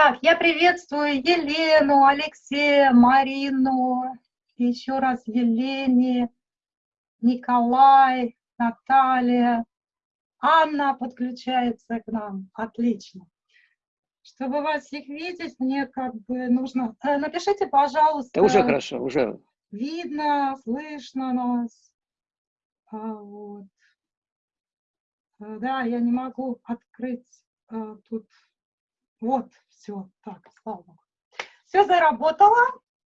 Так, я приветствую Елену, Алексея, Марину, еще раз Елене, Николай, Наталья, Анна подключается к нам. Отлично. Чтобы вас всех видеть, мне как бы нужно... Э, напишите, пожалуйста. Да уже хорошо, уже. Видно, слышно нас. А, вот. Э, да, я не могу открыть а, тут. Вот, все, так, слава богу. Все заработало.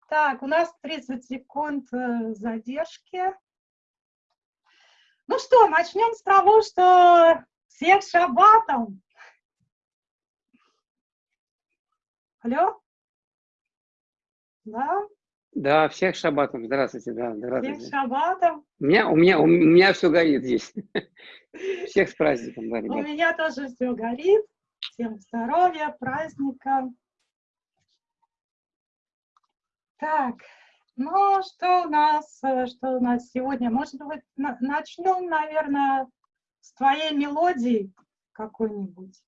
Так, у нас 30 секунд задержки. Ну что, начнем с того, что всех шабатом. Алло? Да? Да, всех шабатом. Здравствуйте, да, здравствуйте. Всех шабатом. У меня, у меня, у меня все горит здесь. Всех с праздником, да, У меня тоже все горит. Всем здоровья, праздника. Так, ну, что у нас, что у нас сегодня? Может быть, начнем, наверное, с твоей мелодии какой-нибудь?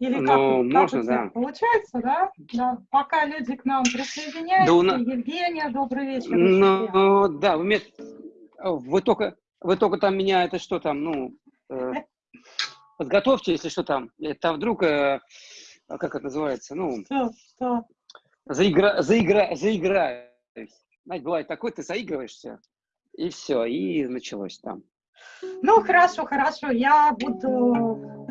Или ну, как, можно, как да. Получается, да? да? Пока люди к нам присоединяются. Да, у нас... Евгения, добрый вечер. Ну, да, вы, вы, только, вы только там меня, это что там, ну, э, подготовьте, если что там. Это вдруг, э, как это называется, ну... Что, что? Заигра, заигра, заиграюсь. Знаете, бывает такой, ты заигрываешься, и все, и началось там. Ну, хорошо, хорошо, я буду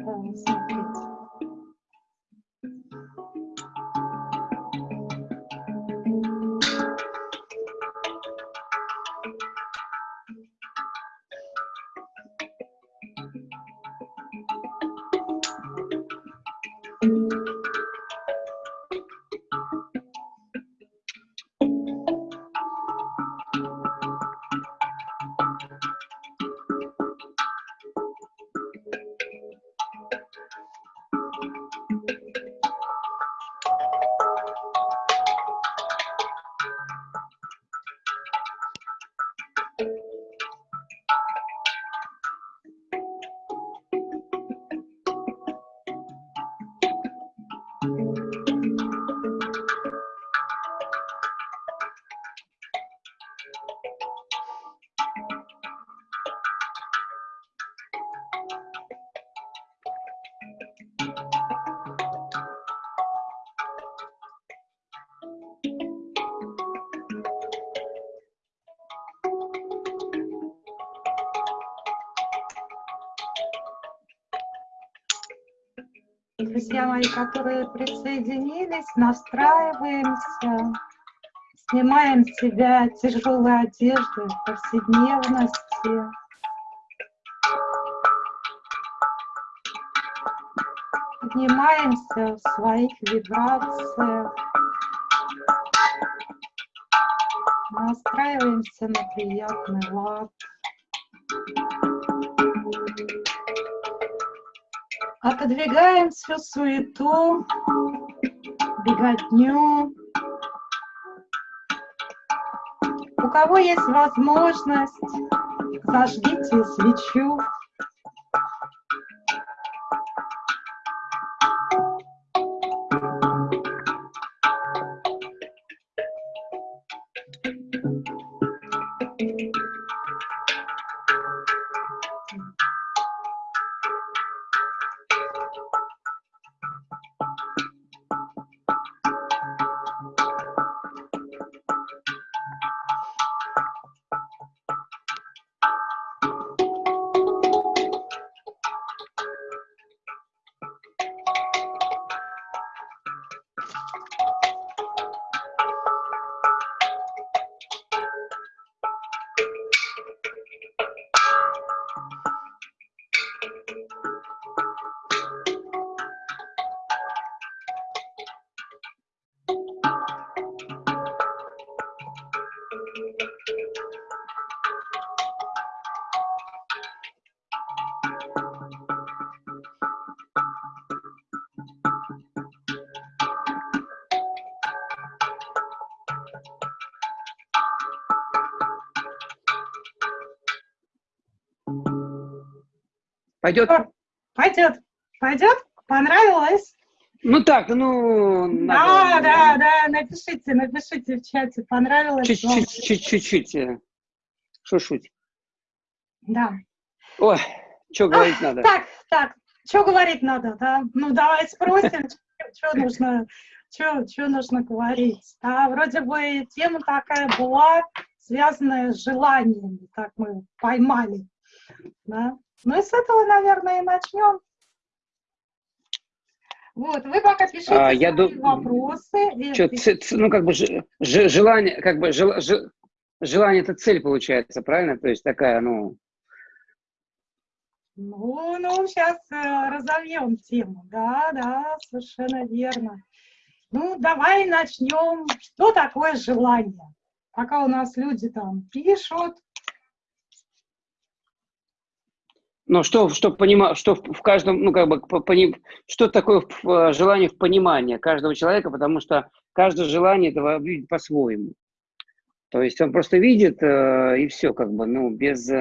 друзья мои, которые присоединились, настраиваемся, снимаем с себя тяжелые одежды повседневности. Поднимаемся в своих вибрациях, настраиваемся на приятный лад. Отодвигаем всю суету, беготню. У кого есть возможность, зажгите свечу. Пойдет? Пойдет. Пойдет? Понравилось? Ну так, ну... Да, да, да, напишите, напишите в чате, понравилось вам. Чуть-чуть, э, шушуть. Да. Ой, что говорить надо? Так, так, что говорить надо, да? Ну, давай спросим, что нужно, что нужно говорить. Да, вроде бы тема такая была, связанная с желаниями, так мы поймали. Да? Ну и с этого, наверное, и начнем. Вот, вы пока пишите а, я ду... вопросы. Чё, ц, ц, ну, как бы ж, ж, желание, как бы жел, ж, желание это цель получается, правильно? То есть такая, ну... Ну, ну, сейчас э, разовьем тему. Да, да, совершенно верно. Ну, давай начнем. Что такое желание? Пока у нас люди там пишут, Но что, что, понима, что в каждом, ну, как бы, пони, что такое желание в понимании каждого человека, потому что каждое желание этого видит по-своему. То есть он просто видит, э, и все, как бы, ну, без...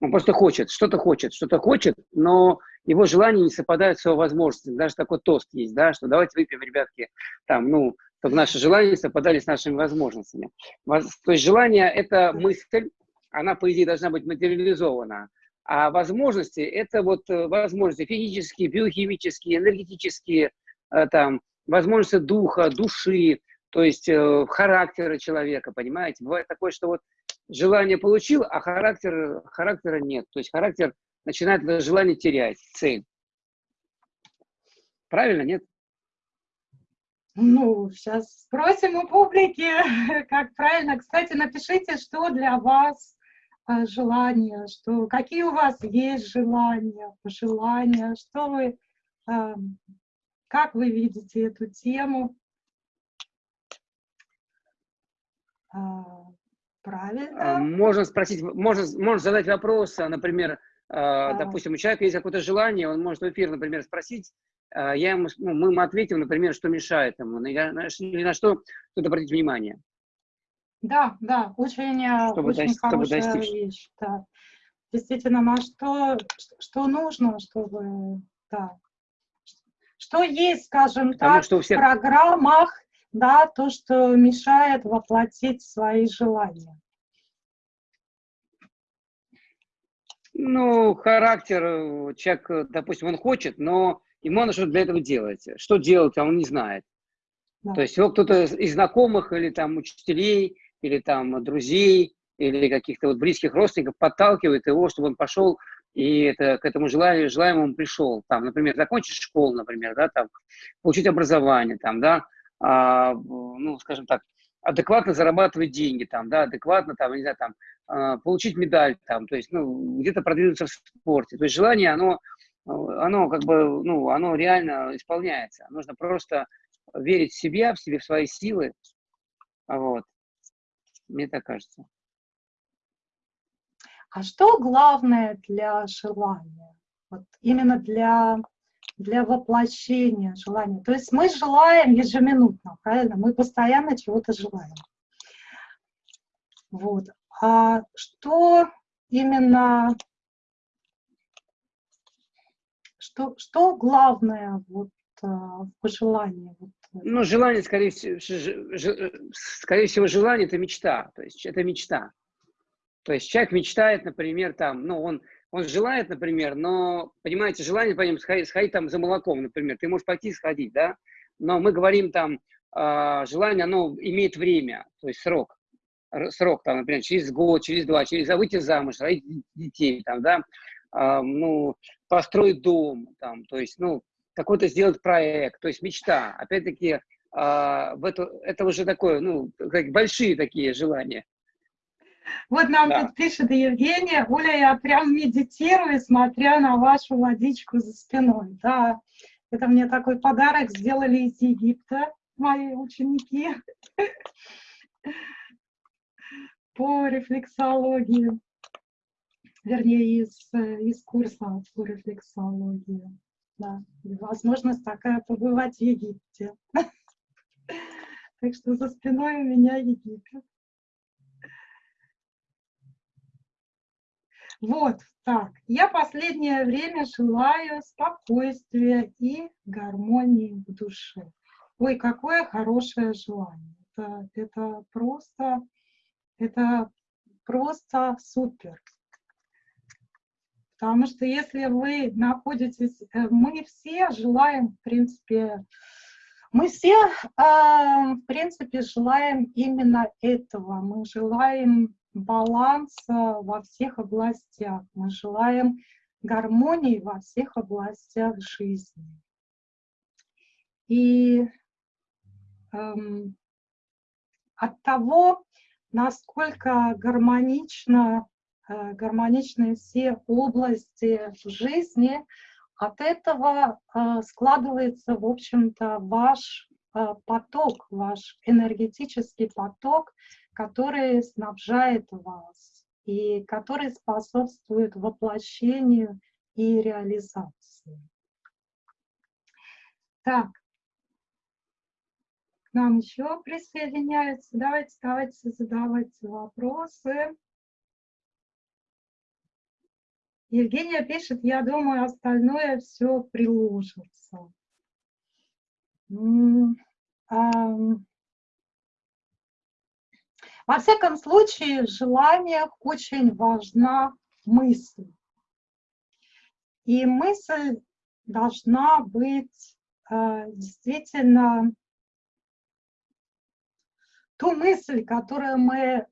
Он просто хочет, что-то хочет, что-то хочет, но его желания не совпадают с его возможностями. Даже такой тост есть, да, что давайте выпьем, ребятки, там, ну, чтобы наши желания совпадали с нашими возможностями. То есть желание – это мысль, она, по идее, должна быть материализована. А возможности – это вот э, возможности физические, биохимические, энергетические, э, там, возможности духа, души, то есть э, характера человека, понимаете? Бывает такое, что вот желание получил, а характер, характера нет. То есть характер начинает желание терять, цель. Правильно, нет? Ну, сейчас спросим у публики, как правильно. Кстати, напишите, что для вас желания, что какие у вас есть желания, пожелания, что вы, а, как вы видите эту тему. А, правильно. Можно спросить, можно, можно задать вопрос, например, а. допустим, у человека есть какое-то желание, он может в эфир, например, спросить, я ему, ну, мы ему ответим, например, что мешает ему, или на что стоит обратить внимание. Да, да, очень, э, чтобы очень хорошая чтобы вещь. Да. Действительно, на что, что нужно, чтобы, да, что есть, скажем Потому так, что всех... в программах, да, то, что мешает воплотить свои желания. Ну, характер, э, человек, э, допустим, он хочет, но ему надо что-то для этого делать. Что делать, а он не знает. Да. То есть его кто-то из знакомых или там учителей или там друзей, или каких-то вот близких родственников подталкивает его, чтобы он пошел и это, к этому желанию, желаемому пришел. Там, например, закончить школу, например, да, там, получить образование, там, да, а, ну, скажем так, адекватно зарабатывать деньги, там, да, адекватно, там, не знаю, там, а, получить медаль, там, то есть, ну, где-то продвинуться в спорте. То есть желание, оно, оно как бы, ну, оно реально исполняется. Нужно просто верить в себя, в себе, в свои силы, вот, мне так кажется. А что главное для желания? Вот именно для, для воплощения желания. То есть мы желаем ежеминутно, правильно? Мы постоянно чего-то желаем. Вот. А что именно, что, что главное вот, а, в пожелании? Вот, ну, желание, скорее всего, скорее всего, желание – это мечта. То есть это мечта. То есть человек мечтает, например, там, ну, он, он желает, например, но, понимаете, желание, по ним сходить, сходить там за молоком, например. Ты можешь пойти сходить, да? Но мы говорим там, э, желание, оно имеет время, то есть срок. Срок, там, например, через год, через два, через а выйти замуж, родить детей, там, да, э, ну, построить дом, там, то есть, ну, какой-то сделать проект, то есть мечта. Опять-таки, а, в это, это уже такое, ну, как большие такие желания. Вот нам да. тут пишет Евгения, Оля, я прям медитирую, смотря на вашу водичку за спиной. Да, это мне такой подарок сделали из Египта мои ученики по рефлексологии, вернее, из, из курса по рефлексологии да, возможность такая побывать в Египте. Так что за спиной у меня Египет. Вот так. Я последнее время желаю спокойствия и гармонии в душе. Ой, какое хорошее желание. Это, это просто, это просто супер. Потому что если вы находитесь, э, мы все желаем, в принципе, мы все, а, в принципе, желаем именно этого. Мы желаем баланса во всех областях. Мы желаем гармонии во всех областях жизни. И эм, от того, насколько гармонично, гармоничны все области жизни, от этого э, складывается, в общем-то, ваш э, поток, ваш энергетический поток, который снабжает вас и который способствует воплощению и реализации. Так, к нам еще присоединяются. Давайте, давайте задавать вопросы. Евгения пишет, я думаю, остальное все приложится. Во всяком случае, в желаниях очень важна мысль. И мысль должна быть э, действительно ту мысль, которую мы э,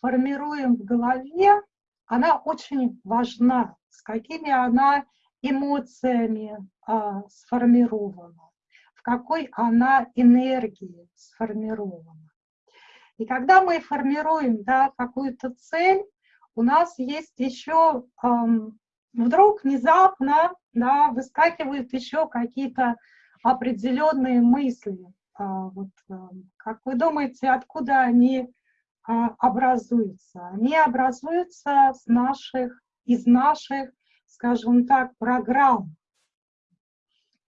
формируем в голове, она очень важна, с какими она эмоциями э, сформирована, в какой она энергии сформирована. И когда мы формируем да, какую-то цель, у нас есть еще эм, вдруг внезапно да, выскакивают еще какие-то определенные мысли. А, вот, э, как вы думаете, откуда они а, образуются? Они образуются с наших, из наших, скажем так, программ,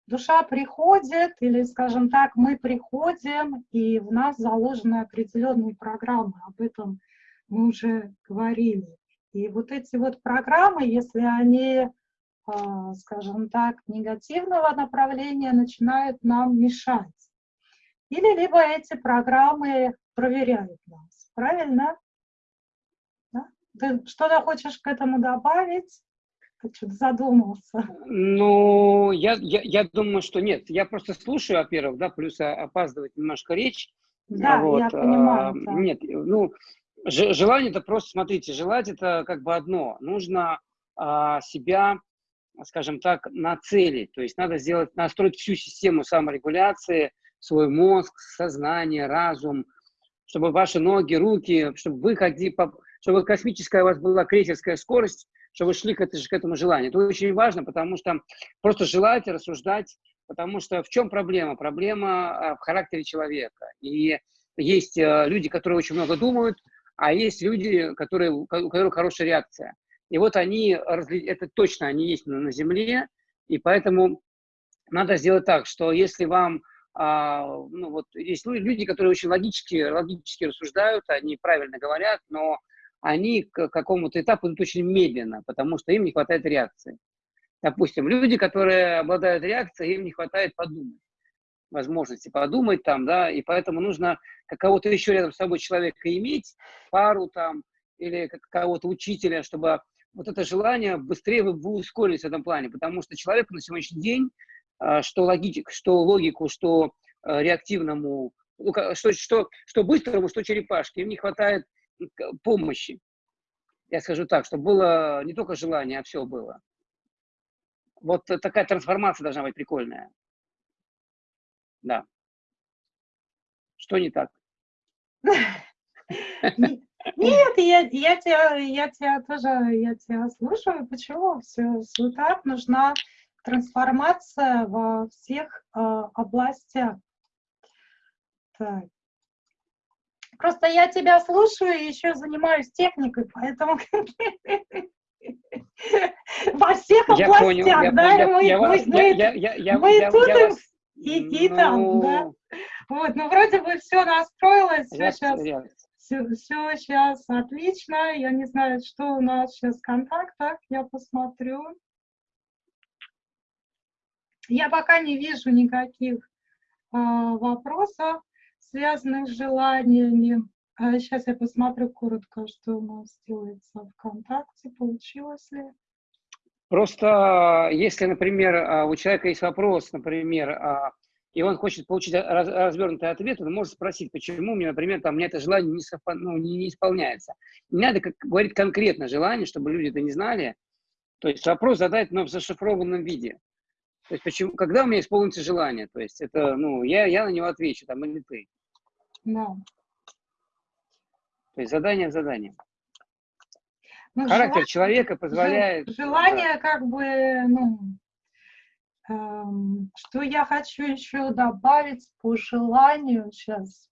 душа приходит, или, скажем так, мы приходим, и в нас заложены определенные программы, об этом мы уже говорили. И вот эти вот программы, если они, а, скажем так, негативного направления, начинают нам мешать. Или либо эти программы проверяют нас, правильно? Да? Ты что-то хочешь к этому добавить? Ты что-то задумался. Ну, я, я, я думаю, что нет. Я просто слушаю, во-первых, да, плюс опаздывает немножко речь. Да, вот. я понимаю. А, да. Нет, ну, желание это просто, смотрите, желать это как бы одно. Нужно а, себя, скажем так, на цели. То есть надо сделать, настроить всю систему саморегуляции, свой мозг, сознание, разум, чтобы ваши ноги, руки, чтобы вы ходили, чтобы космическая у вас была крейсерская скорость, что вы шли к, к этому желанию. Это очень важно, потому что просто желать, рассуждать, потому что в чем проблема? Проблема а, в характере человека. И есть э, люди, которые очень много думают, а есть люди, которые, у которых хорошая реакция. И вот они, это точно они есть на, Земле, и поэтому надо сделать так, что если вам, а, ну вот, есть люди, которые очень логически, логически рассуждают, они правильно говорят, но они к какому-то этапу идут очень медленно, потому что им не хватает реакции. Допустим, люди, которые обладают реакцией, им не хватает подумать, возможности подумать там, да, и поэтому нужно кого-то еще рядом с собой человека иметь, пару там, или кого-то учителя, чтобы вот это желание быстрее вы, вы ускорились в этом плане, потому что человеку на сегодняшний день, что, логик, что логику, что а, реактивному, ну, что, что, что быстрому, что черепашке, им не хватает помощи. Я скажу так, чтобы было не только желание, а все было. Вот такая трансформация должна быть прикольная. Да. Что не так? Нет, я, я, тебя, я тебя тоже я тебя слушаю. Почему? Все, все так. Нужна трансформация во всех э, областях. Так. Просто я тебя слушаю и еще занимаюсь техникой, поэтому во всех областях, да, мы тут и там, да. Вот, ну вроде бы все настроилось, все сейчас, все, все сейчас отлично. Я не знаю, что у нас сейчас в контактах. Я посмотрю. Я пока не вижу никаких а, вопросов, связанных с желаниями. А сейчас я посмотрю коротко, что у нас делается ВКонтакте, получилось ли. Просто если, например, а, у человека есть вопрос, например, а, и он хочет получить раз, развернутый ответ, он может спросить, почему мне, например, там, мне это желание не, совпа, ну, не, не исполняется. Не надо как, говорить конкретно желание, чтобы люди это не знали. То есть вопрос задать, но в зашифрованном виде. То есть почему, когда у меня исполнится желание, то есть это, ну, я, я на него отвечу, там, или ты. Да. То есть задание задание. Ну, Характер желание- человека позволяет... Желание как бы, ну, эм, что я хочу еще добавить по желанию сейчас.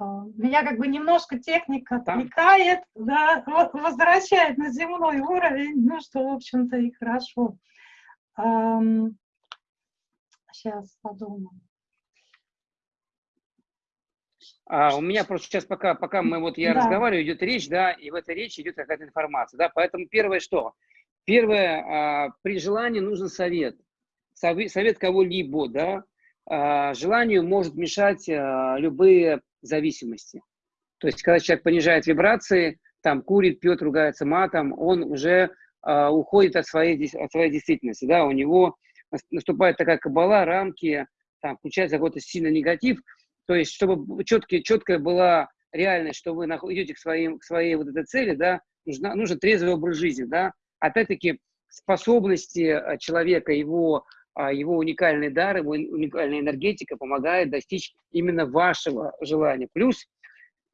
А, Меня как бы немножко техника Там. отвлекает, да, возвращает на земной уровень, ну что, в общем-то, и хорошо. Сейчас подумаю. А, у меня просто сейчас пока, пока мы вот я Да. разговариваю, идет речь, да, и в этой речи идет какая-то информация, да, поэтому первое что? Первое, а, при желании нужен совет, Сове- совет кого-либо, да, А, желанию может мешать а, любые зависимости. То есть, когда человек понижает вибрации, там курит, пьет, ругается матом, он уже а, уходит от своей, от своей действительности, да, у него нас- наступает такая кабала, рамки, там включается какой-то сильный негатив, то есть, чтобы четкие, четкая была реальность, что вы идете к, своим, к своей вот этой цели, да, нужна, нужен трезвый образ жизни, да. Опять-таки, способности а, человека, его, а, его уникальный дар, его уникальная энергетика помогает достичь именно вашего желания. Плюс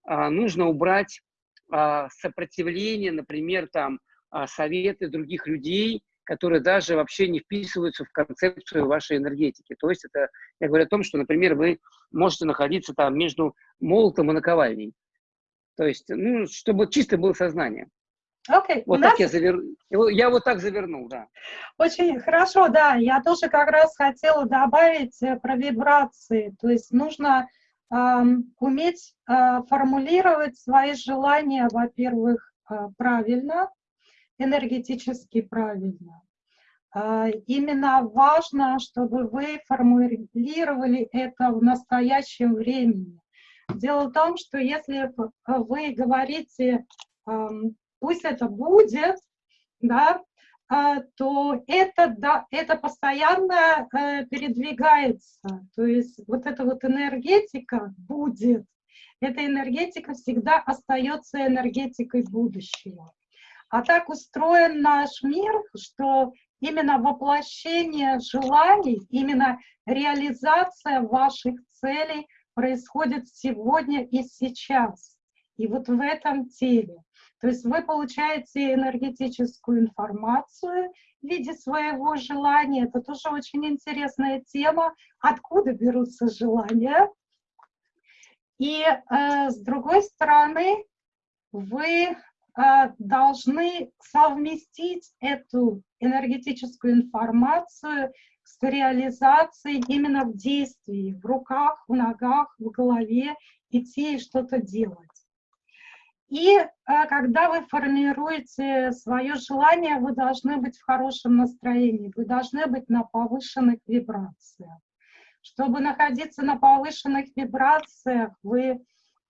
нужно убрать сопротивление, например, там, советы других людей, которые даже вообще не вписываются в концепцию вашей энергетики. То есть это, я говорю о том, что, например, вы можете находиться там между молотом и наковальней. То есть, ну, чтобы чисто было сознание. Окей, у Вот нас так я завернул. Я вот так завернул, да. Очень хорошо, да. Я тоже как раз хотела добавить э, про вибрации. То есть нужно ам, уметь а, формулировать свои желания, во-первых, а, правильно, энергетически правильно. А, Именно важно, чтобы вы формулировали это в настоящем времени. Дело в том, что если п- вы говорите, пусть это будет, да, а, то это, да, это постоянно э, передвигается. То есть вот эта вот энергетика будет, эта энергетика всегда остается энергетикой будущего. А так устроен наш мир, что именно воплощение желаний, именно реализация ваших целей происходит сегодня и сейчас. И вот в этом теле. То есть вы получаете энергетическую информацию в виде своего желания. Это тоже очень интересная тема, откуда берутся желания. И э, с другой стороны, вы должны совместить эту энергетическую информацию с реализацией именно в действии, в руках, в ногах, в голове, идти и что-то делать. И э, когда вы формируете свое желание, вы должны быть в хорошем настроении, вы должны быть на повышенных вибрациях. Чтобы находиться на повышенных вибрациях, вы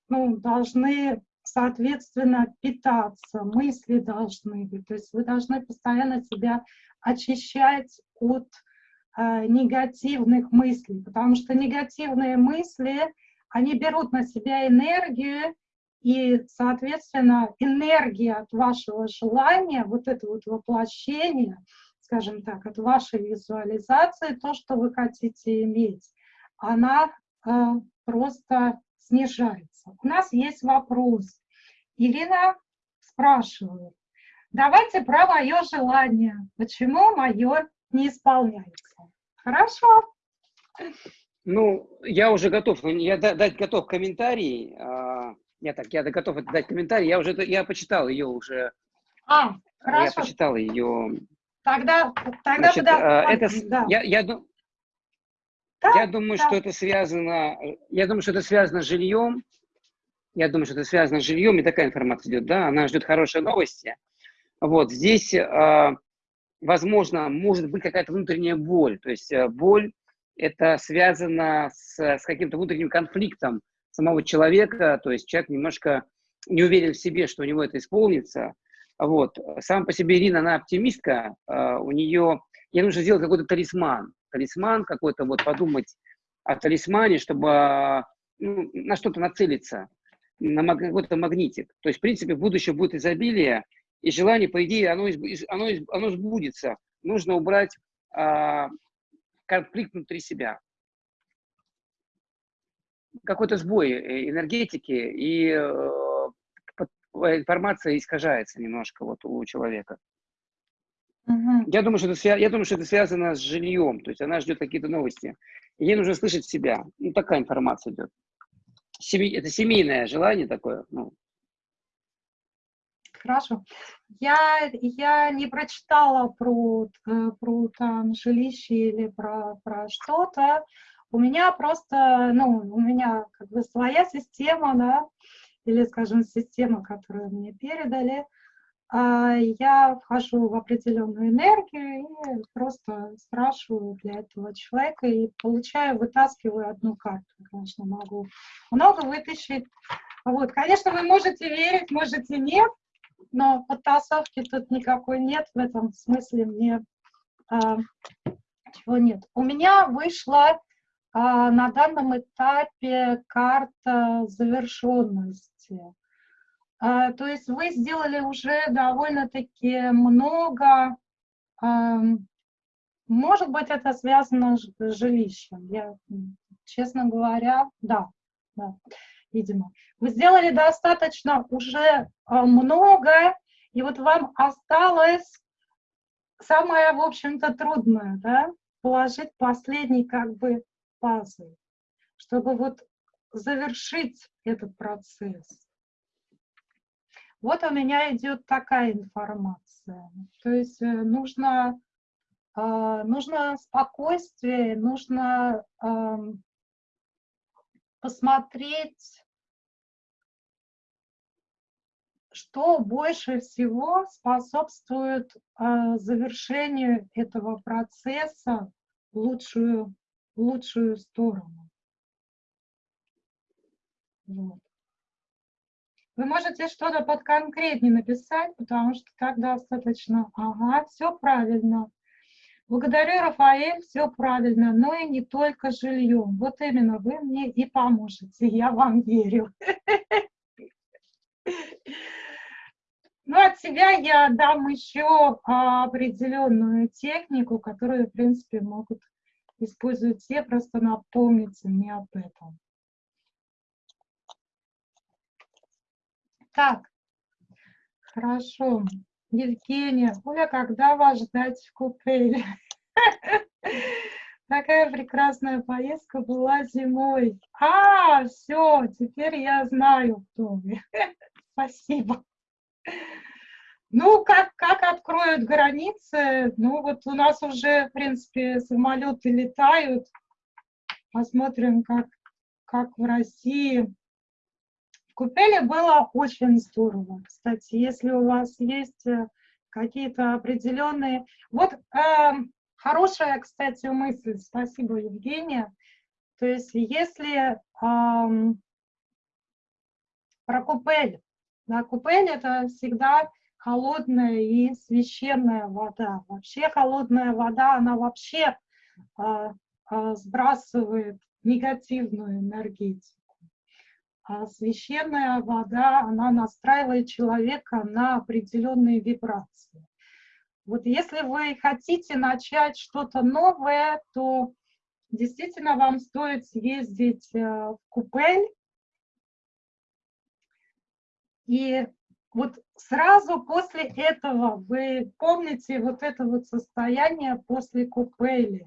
ну, должны, соответственно, питаться, мысли должны быть. То есть вы должны постоянно себя очищать от э, негативных мыслей, потому что негативные мысли, они берут на себя энергию, и, соответственно, энергия от вашего желания, вот это вот воплощение, скажем так, от вашей визуализации, то, что вы хотите иметь, она э, просто снижается. У нас есть вопрос. Ирина спрашивает, давайте про мое желание. Почему мое не исполняется? Хорошо. Ну, я уже готов, ну, я да- дать готов комментарий. а, Я так, я готов дать комментарий. Я уже, я почитал ее уже. А, Я хорошо. почитал ее. Тогда, тогда Значит, а, это, да. я, я, Да, я думаю, да. что это связано, я думаю, что это связано с жильем, Я думаю, что это связано с жильем, и такая информация идет, да, она ждет хорошие новости. Вот, здесь, э, возможно, может быть какая-то внутренняя боль, то есть э, боль это связано с, с каким-то внутренним конфликтом самого человека, то есть человек немножко не уверен в себе, что у него это исполнится. Вот. Сам по себе Ирина, она оптимистка, э, у нее, ей нужно сделать какой-то талисман, талисман какой-то, вот подумать о талисмане, чтобы ну, на что-то нацелиться, на какой-то магнитик. То есть, в принципе, в будущем будет изобилие, и желание, по идее, оно, оно, оно сбудется. Нужно убрать а, конфликт внутри себя. Какой-то сбой э, энергетики, и э, информация искажается немножко вот у человека. Мгм. Я думаю, что это, я думаю, что это связано с жильем, то есть она ждет какие-то новости. Ей нужно слышать себя. Ну, такая информация идет. Семей- это семейное желание такое. Ну, Хорошо. Я, я не прочитала про, э, про там жилище или про, про что-то. У меня просто, ну, у меня как бы своя система, да, или, скажем, система, которую мне передали. А, Я вхожу в определенную энергию и просто спрашиваю для этого человека и получаю, вытаскиваю одну карту. Конечно, могу много вытащить. Вот, конечно, вы можете верить, можете нет, но подтасовки тут никакой нет, в этом смысле мне а, чего нет. У меня вышла а, на данном этапе карта завершенности. А, то есть вы сделали уже довольно-таки много, может быть, это связано с жилищем. Я, честно говоря, да, да, видимо. Вы сделали достаточно уже а, много, и вот вам осталось самое, в общем-то, трудное, да, положить последний как бы пазл, чтобы вот завершить этот процесс. Вот у меня идет такая информация. То есть э, нужно, а, нужно спокойствие, нужно посмотреть, что больше всего способствует а, завершению этого процесса в лучшую, в лучшую сторону. Вот. Вы можете что-то подконкретнее написать, потому что так достаточно. Ага, все правильно. Благодарю, Рафаэль, все правильно, но и не только жильем. Вот именно вы мне и поможете, я вам верю. Ну, от себя я дам еще а, определенную технику, которую, в принципе, могут использовать все, просто напомните мне об этом. Так, хорошо. Евгения, Оля, когда вас ждать в купеле? Такая прекрасная поездка была зимой. А, все, теперь я знаю, кто вы. Спасибо. Ну, как, как откроют границы, ну вот у нас уже, в принципе, самолеты летают. Посмотрим, как, как в России. В Купеле было очень здорово. Кстати, если у вас есть э, какие-то определенные... Вот э, хорошая, кстати, мысль. Спасибо, Евгения. То есть если э, про Купель, да, Купель это всегда холодная и священная вода. Вообще холодная вода, она вообще э, э, сбрасывает негативную энергетику. А священная вода, она настраивает человека на определенные вибрации. Вот если вы хотите начать что-то новое, то действительно вам стоит съездить э, в Купель. И вот сразу после этого вы помните вот это вот состояние после Купели.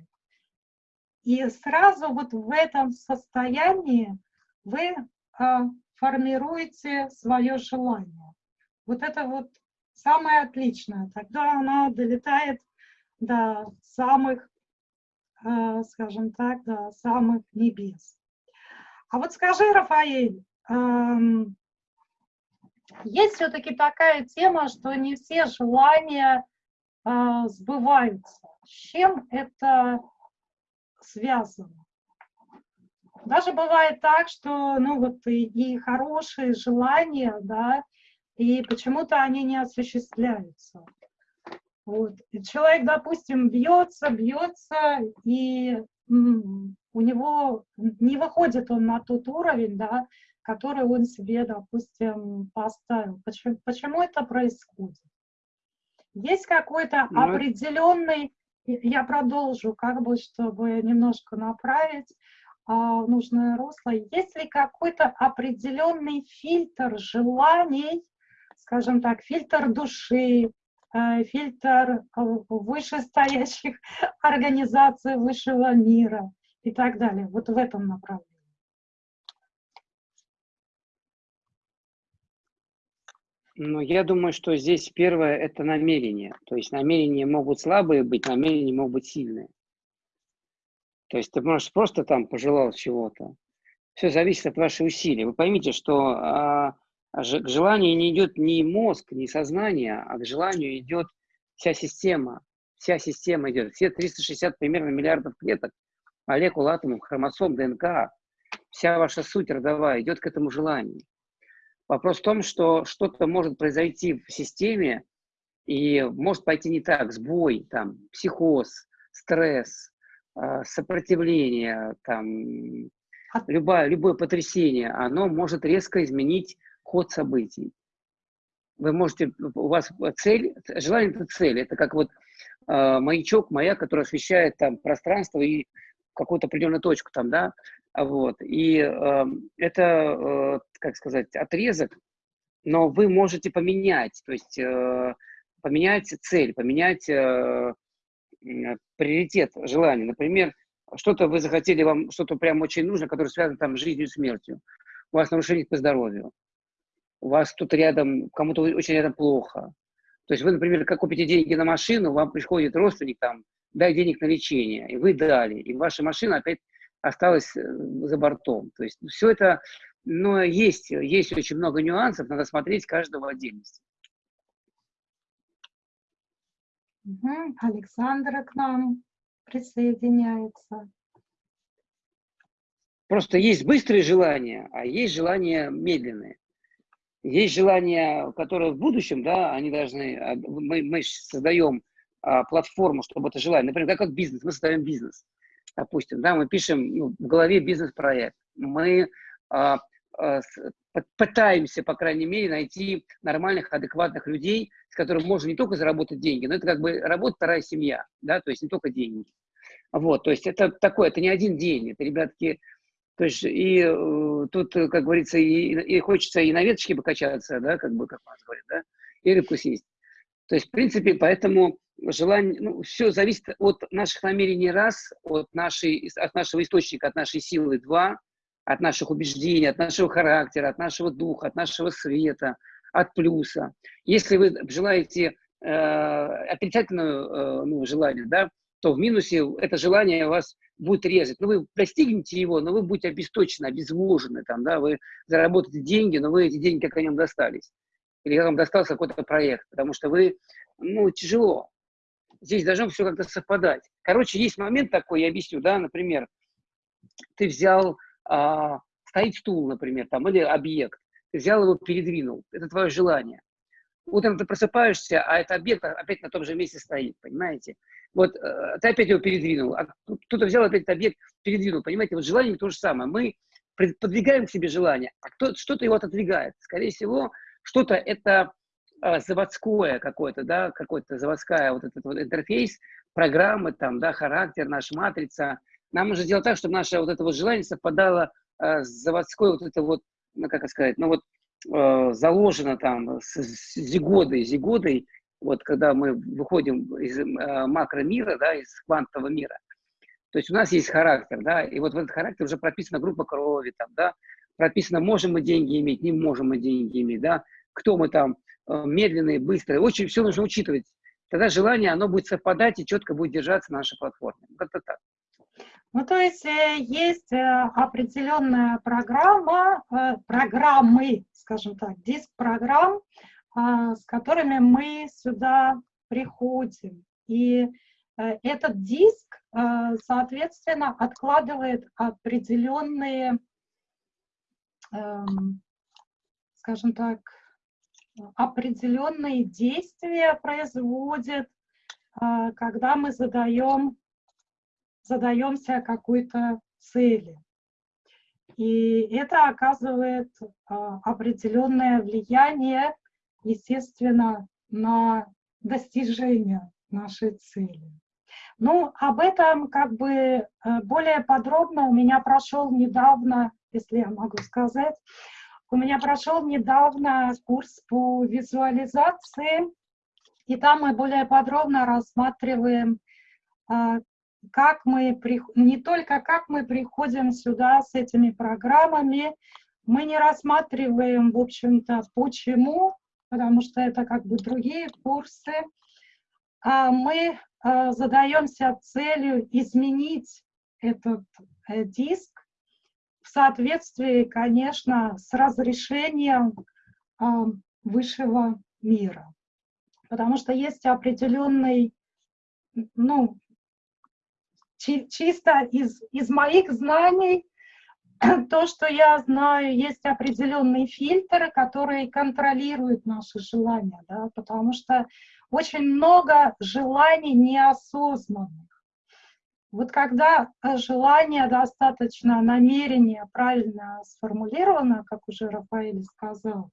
И сразу вот в этом состоянии вы формируете свое желание. Вот это вот самое отличное. Тогда оно долетает до самых, а, скажем так, до самых небес. А вот скажи, Рафаэль, эм, есть все-таки такая тема, что не все желания э, сбываются. С чем это связано? Даже бывает так, что ну вот и, и хорошие желания, да, и почему-то они не осуществляются. Вот. И человек, допустим, бьется, бьется, и у него не выходит он на тот уровень, да, который он себе, допустим, поставил. Почему, почему это происходит? Есть какой-то ну, определенный, я продолжу, как бы, чтобы немножко направить в нужное русло, есть ли какой-то определенный фильтр желаний, скажем так, фильтр души, Э, фильтр э, вышестоящих организаций высшего мира и так далее. Вот в этом направлении. Ну, я думаю, что здесь первое – это намерение. То есть намерения могут слабые быть, намерения могут быть сильные. То есть ты можешь просто там пожелал чего-то. Все зависит от ваших усилий. Вы поймите, что а, к желанию не идет ни мозг, ни сознание, а к желанию идет вся система. Вся система идет. Все 360 примерно миллиардов клеток, молекул, атомов, хромосом, ДНК, вся ваша суть родовая идет к этому желанию. Вопрос в том, что что-то может произойти в системе, и может пойти не так, сбой, там, психоз, стресс, сопротивление, там, любое, любое потрясение, оно может резко изменить ход событий. Вы можете, у вас цель, желание это цель, это как вот э, маячок, маяк, который освещает там пространство и какую-то определенную точку там, да, вот. И э, это, э, как сказать, отрезок, но вы можете поменять, то есть э, поменять цель, поменять э, приоритет желания. Например, что-то вы захотели, вам что-то прям очень нужно, которое связано там с жизнью и смертью. У вас нарушение по здоровью у вас тут рядом, кому-то очень рядом плохо. То есть вы, например, как купите деньги на машину, вам приходит родственник там, дай денег на лечение, и вы дали, и ваша машина опять осталась э, за бортом. То есть все это, но есть, есть очень много нюансов, надо смотреть каждого отдельности. Угу. Александра к нам присоединяется. Просто есть быстрые желания, а есть желания медленные. Есть желания, которые в будущем, да, они должны, а, мы, мы создаем а, платформу, чтобы это желание, например, как, бизнес, мы создаем бизнес, допустим, да, мы пишем ну, в голове бизнес-проект, мы а, пытаемся, по крайней мере, найти нормальных, адекватных людей, с которыми можно не только заработать деньги, но это как бы работа вторая семья, да, то есть не только деньги. Вот, то есть это такое, это не один день, это, ребятки, то есть и э, тут, э, как говорится, и, и хочется и на веточке покачаться, да, как бы, как у нас говорят, да, и рыбку съесть. То есть, в принципе, поэтому желание, ну, все зависит от наших намерений раз, от, нашей, от нашего источника, от нашей силы два, от наших убеждений, от нашего характера, от нашего духа, от нашего света, от плюса. Если вы желаете э, отрицательное э, ну, желание, да, то в минусе это желание вас будет резать. Ну, вы достигнете его, но вы будете обесточены, обезвожены, там, да, вы заработаете деньги, но вы эти деньги как о нем достались. Или вам достался какой-то проект, потому что вы, ну, тяжело. Здесь должно все как-то совпадать. Короче, есть момент такой, я объясню, да, например, ты взял, а, стоит стул, например, там, или объект, ты взял его, передвинул, это твое желание. Утром ты просыпаешься, а этот объект опять на том же месте стоит, понимаете? Вот э, ты опять его передвинул, а кто-то взял опять этот объект, передвинул, понимаете? Вот желание то же самое. Мы подвигаем к себе желание, а кто, что-то его отодвигает. Скорее всего, что-то это э, заводское какое-то, да, какой-то заводская вот этот вот интерфейс, программы там, да, характер, наша матрица. Нам нужно сделать так, чтобы наше вот это вот желание совпадало э, с заводской вот это вот, ну, как сказать, ну вот э, заложено там с, с зигодой, зигодой, вот когда мы выходим из э, макромира, да, из квантового мира, то есть у нас есть характер, да, и вот в этот характер уже прописана группа крови, там, да, прописано, можем мы деньги иметь, не можем мы деньги иметь, да, кто мы там, медленные, быстрые, очень все нужно учитывать. Тогда желание, оно будет совпадать и четко будет держаться на нашей платформе. Как-то так. Ну, то есть э, есть э, определенная программа, э, программы, скажем так, диск программ, а, с которыми мы сюда приходим. И этот диск, соответственно, откладывает определенные, эм, скажем так, определенные действия производит, когда мы задаем задаемся какой-то цели. И это оказывает а, определенное влияние, естественно, на достижение нашей цели. Ну, об этом как бы э, более подробно у меня прошел недавно, если я могу сказать, у меня прошел недавно курс по визуализации, и там мы более подробно рассматриваем, а, как мы, не только как мы приходим сюда с этими программами, мы не рассматриваем, в общем-то, почему, потому что это как бы другие курсы, а мы а, задаемся целью изменить этот э, диск в соответствии, конечно, с разрешением а, высшего мира. Потому что есть определенный, ну, чисто из, из моих знаний, то, что я знаю, есть определенные фильтры, которые контролируют наши желания, да, потому что очень много желаний неосознанных. Вот когда желание достаточно, намерение правильно сформулировано, как уже Рафаэль сказал,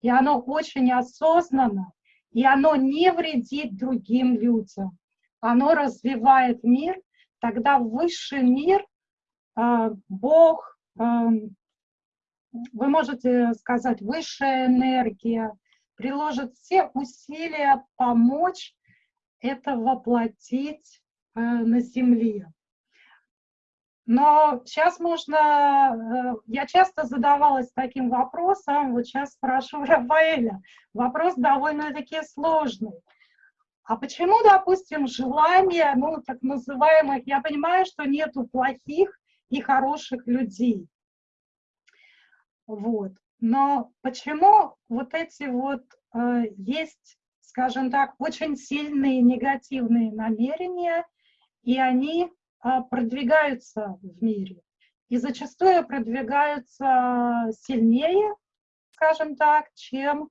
и оно очень осознанно, и оно не вредит другим людям, оно развивает мир, тогда высший мир, а, Бог, а, вы можете сказать, высшая энергия, приложит все усилия помочь это воплотить а, на Земле. Но сейчас можно, я часто задавалась таким вопросом, вот сейчас спрошу Рафаэля, вопрос довольно-таки сложный. А почему, допустим, желание, ну, так называемых, я понимаю, что нету плохих и хороших людей. Вот. Но почему вот эти вот э, есть, скажем так, очень сильные негативные намерения, и они э, продвигаются в мире. И зачастую продвигаются сильнее, скажем так, чем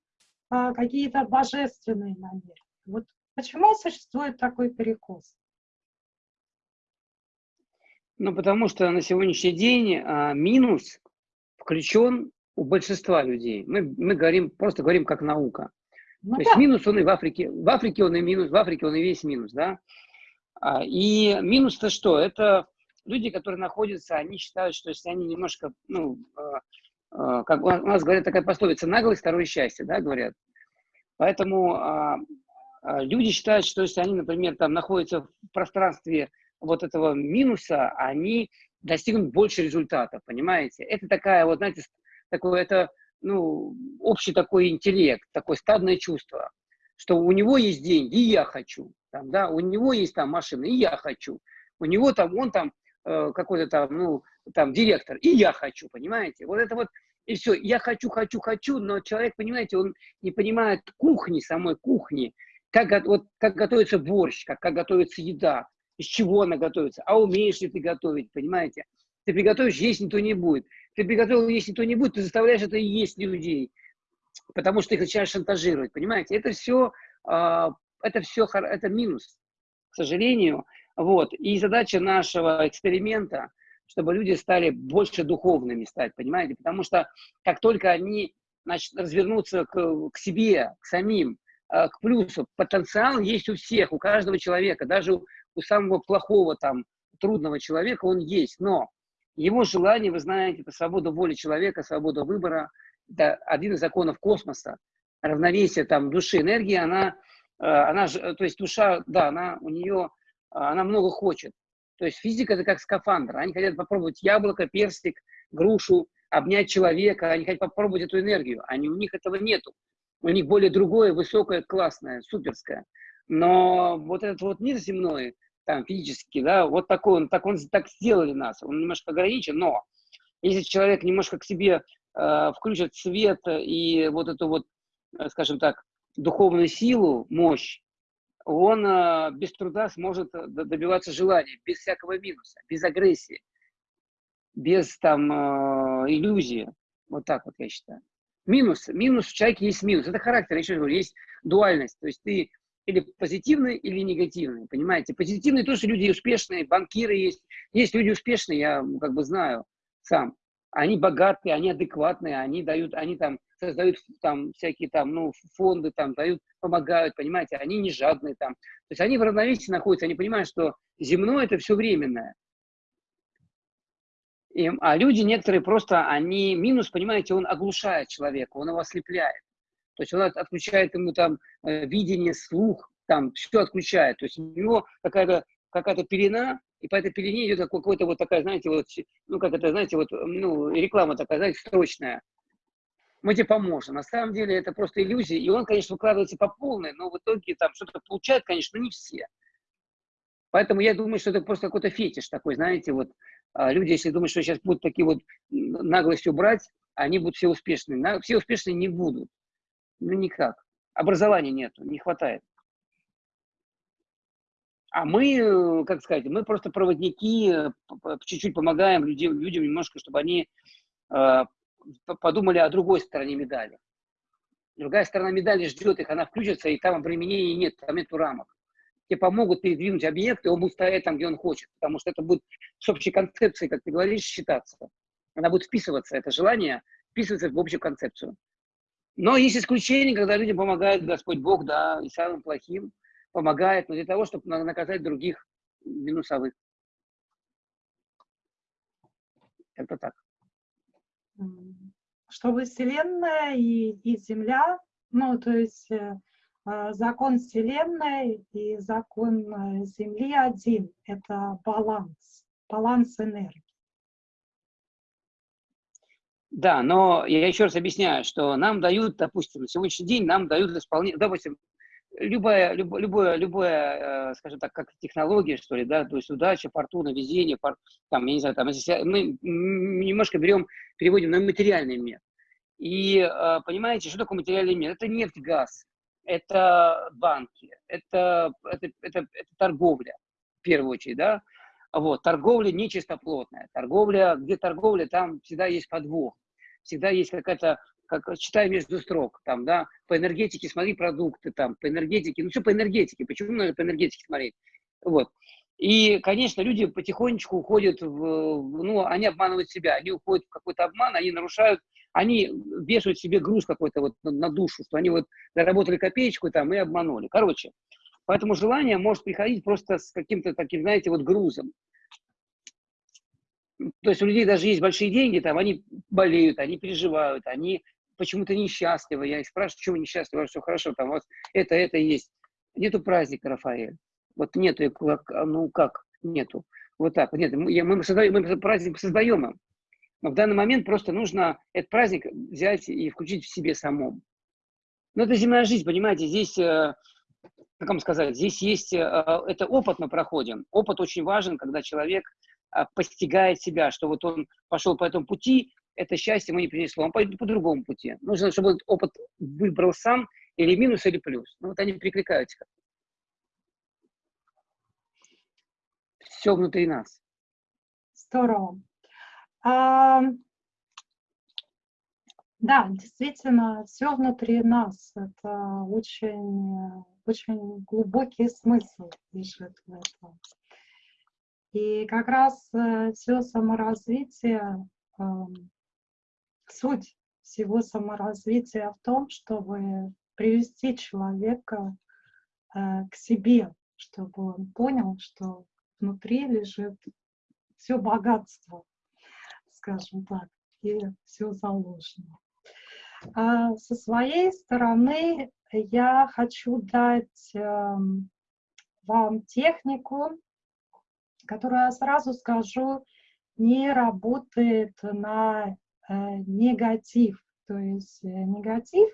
э, какие-то божественные намерения. Вот Почему существует такой перекос? Ну, потому что на сегодняшний день а, минус включен у большинства людей. Мы, мы говорим, просто говорим как наука. Ну, То да. есть минус он и в Африке, в Африке он и минус, в Африке он и весь минус, да. А, и минус-то что? Это люди, которые находятся, они считают, что если они немножко, ну, а, а, как у нас говорят такая пословица, наглость, второе счастье, да, говорят. Поэтому а, а, люди считают, что если они, например, там находятся в пространстве вот этого минуса, они достигнут больше результатов, понимаете? Это такая вот, знаете, такое, это, ну, общий такой интеллект, такое стадное чувство, что у него есть деньги, и я хочу, там, да, у него есть там машина, и я хочу, у него там, он там э, какой-то там, ну, там, директор, и я хочу, понимаете? Вот это вот, и все, я хочу, хочу, хочу, но человек, понимаете, он не понимает кухни, самой кухни, как, вот, как готовится борщ, как, как готовится еда, из чего она готовится, а умеешь ли ты готовить, понимаете? Ты приготовишь, есть никто не будет. Ты приготовил, есть никто не будет, ты заставляешь это есть людей, потому что их начинаешь шантажировать, понимаете? Это все, э, это все, это минус, к сожалению. Вот. И задача нашего эксперимента, чтобы люди стали больше духовными стать, понимаете? Потому что как только они значит, развернутся к, к себе, к самим, Э, к плюсу. Потенциал есть у всех, у каждого человека, даже у, у самого плохого там, трудного человека он есть, но его желание, вы знаете, это свобода воли человека, свобода выбора, это один из законов космоса, равновесие там души, энергии, она, э, она, то есть душа, да, она у нее, она много хочет. То есть физика это как скафандр, они хотят попробовать яблоко, перстик, грушу, обнять человека, они хотят попробовать эту энергию, они, у них этого нету у них более другое, высокое, классное, суперское. Но вот этот вот мир земной, там физически, да, вот такой он, так он так сделали нас, он немножко ограничен, но если человек немножко к себе э, включит свет и вот эту вот, э, скажем так, духовную силу, мощь, он э, без труда сможет э, добиваться желания, без всякого минуса, без агрессии, без там э, иллюзии. Вот так вот я считаю. Минус, минус в человеке есть минус. Это характер, еще говорю, есть дуальность. То есть ты или позитивный, или негативный, понимаете? Позитивные тоже люди успешные, банкиры есть. Есть люди успешные, я как бы знаю сам. Они богатые, они адекватные, они дают, они там создают там всякие там, ну, фонды там, дают, помогают, понимаете? Они не жадные там. То есть они в равновесии находятся, они понимают, что земное это все временное. И, а люди некоторые просто, они, минус, понимаете, он оглушает человека, он его ослепляет. То есть он отключает ему там э, видение, слух, там все отключает. То есть у него какая-то какая пелена, и по этой пелене идет какой-то вот такая, знаете, вот, ну, как это, знаете, вот, ну, реклама такая, знаете, строчная. Мы тебе поможем. На самом деле это просто иллюзия, и он, конечно, выкладывается по полной, но в итоге там что-то получает, конечно, но не все. Поэтому я думаю, что это просто какой-то фетиш такой, знаете, вот люди, если думают, что сейчас будут такие вот наглостью брать, они будут все успешные. Все успешные не будут. Ну, никак. Образования нету, не хватает. А мы, как сказать, мы просто проводники, чуть-чуть помогаем людям, людям немножко, чтобы они э, подумали о другой стороне медали. Другая сторона медали ждет их, она включится, и там обременений нет, там нет рамок. Тебе помогут передвинуть объект, и он будет стоять там, где он хочет, потому что это будет с общей концепцией, как ты говоришь, считаться. Она будет вписываться, это желание вписываться в общую концепцию. Но есть исключения, когда людям помогает Господь Бог, да, и самым плохим помогает, но для того, чтобы наказать других минусовых. Это так. Чтобы Вселенная и, и Земля, ну, то есть э, закон Вселенной и закон э, Земли один – это баланс, баланс энергии. Да, но я еще раз объясняю, что нам дают, допустим, на сегодняшний день нам дают исполнение, допустим, любая, любое, любое, любое, э, скажем так, как технология, что ли, да, то есть удача, фортуна, везение, фор, там, я не знаю, там, мы немножко берем, переводим на материальный мир. И э, понимаете, что такое материальный мир? Это нефть, газ, это банки, это, это, это, это торговля, в первую очередь, да, вот, торговля нечистоплотная, торговля, где торговля, там всегда есть подвох всегда есть какая-то, как читай между строк, там, да, по энергетике смотри продукты, там, по энергетике, ну, все по энергетике, почему надо по энергетике смотреть, вот. И, конечно, люди потихонечку уходят в, ну, они обманывают себя, они уходят в какой-то обман, они нарушают, они вешают себе груз какой-то вот на, душу, что они вот заработали копеечку там и обманули. Короче, поэтому желание может приходить просто с каким-то таким, знаете, вот грузом то есть у людей даже есть большие деньги, там они болеют, они переживают, они почему-то несчастливы. Я их спрашиваю, почему вы несчастливы, все хорошо, там у вас это, это есть. Нету праздника, Рафаэль. Вот нету, ну как, нету. Вот так, нет, мы, мы, создаем, мы праздник создаем им. Но в данный момент просто нужно этот праздник взять и включить в себе самом. Но это земная жизнь, понимаете, здесь, э, как вам сказать, здесь есть, э, это опыт мы проходим. Опыт очень важен, когда человек а, постигает себя, что вот он пошел по этому пути, это счастье ему не принесло, он пойдет по другому пути. Нужно, чтобы этот опыт выбрал сам, или минус, или плюс. Ну вот они перекликаются. Все внутри нас. Здорово. Да, действительно, все внутри нас. Это очень, очень глубокий смысл лежит в этом. И как раз э, все саморазвитие, суть всего саморазвития в том, чтобы привести человека э, к себе, чтобы он понял, что внутри лежит все богатство, скажем так, и все заложено. А со своей стороны я хочу дать эм, вам технику, которая, сразу скажу, не работает на э, негатив. То есть э, негатив,